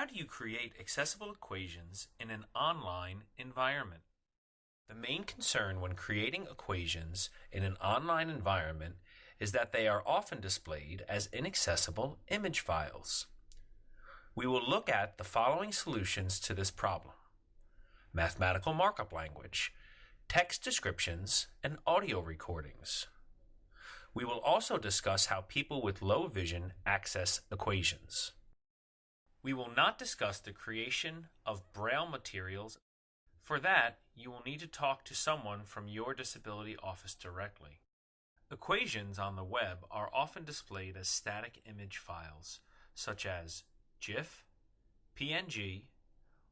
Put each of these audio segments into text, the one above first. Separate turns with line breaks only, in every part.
How do you create accessible equations in an online environment? The main concern when creating equations in an online environment is that they are often displayed as inaccessible image files. We will look at the following solutions to this problem. Mathematical markup language, text descriptions, and audio recordings. We will also discuss how people with low vision access equations. We will not discuss the creation of Braille materials. For that, you will need to talk to someone from your disability office directly. Equations on the web are often displayed as static image files, such as GIF, PNG,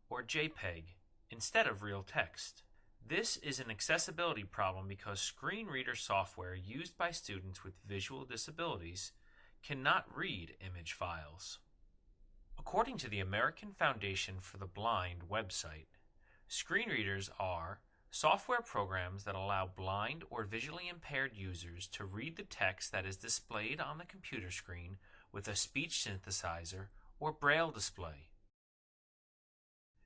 or JPEG, instead of real text. This is an accessibility problem because screen reader software used by students with visual disabilities cannot read image files. According to the American Foundation for the Blind website, screen readers are software programs that allow blind or visually impaired users to read the text that is displayed on the computer screen with a speech synthesizer or braille display.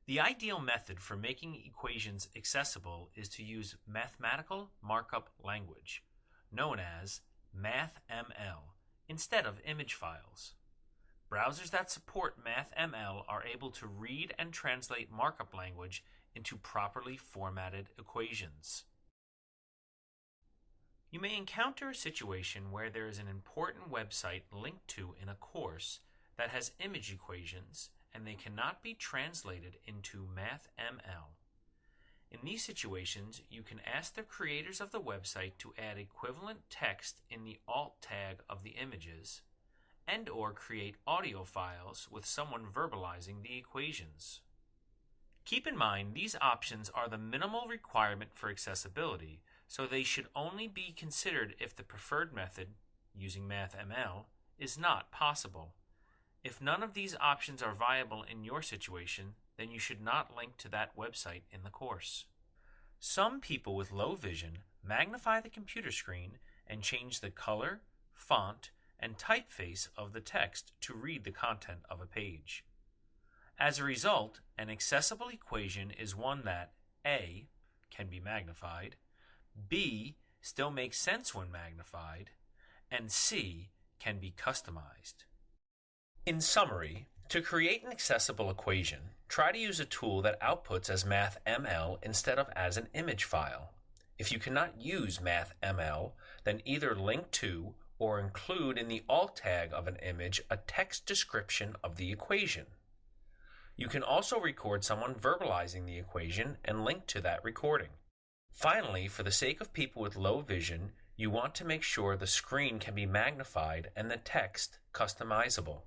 The ideal method for making equations accessible is to use mathematical markup language, known as MathML, instead of image files. Browsers that support MathML are able to read and translate markup language into properly formatted equations. You may encounter a situation where there is an important website linked to in a course that has image equations and they cannot be translated into MathML. In these situations, you can ask the creators of the website to add equivalent text in the alt tag of the images and or create audio files with someone verbalizing the equations. Keep in mind these options are the minimal requirement for accessibility, so they should only be considered if the preferred method, using MathML, is not possible. If none of these options are viable in your situation, then you should not link to that website in the course. Some people with low vision magnify the computer screen and change the color, font, and typeface of the text to read the content of a page. As a result, an accessible equation is one that A. can be magnified, B. still makes sense when magnified, and C. can be customized. In summary, to create an accessible equation, try to use a tool that outputs as MathML instead of as an image file. If you cannot use MathML, then either link to or include in the alt tag of an image a text description of the equation. You can also record someone verbalizing the equation and link to that recording. Finally, for the sake of people with low vision, you want to make sure the screen can be magnified and the text customizable.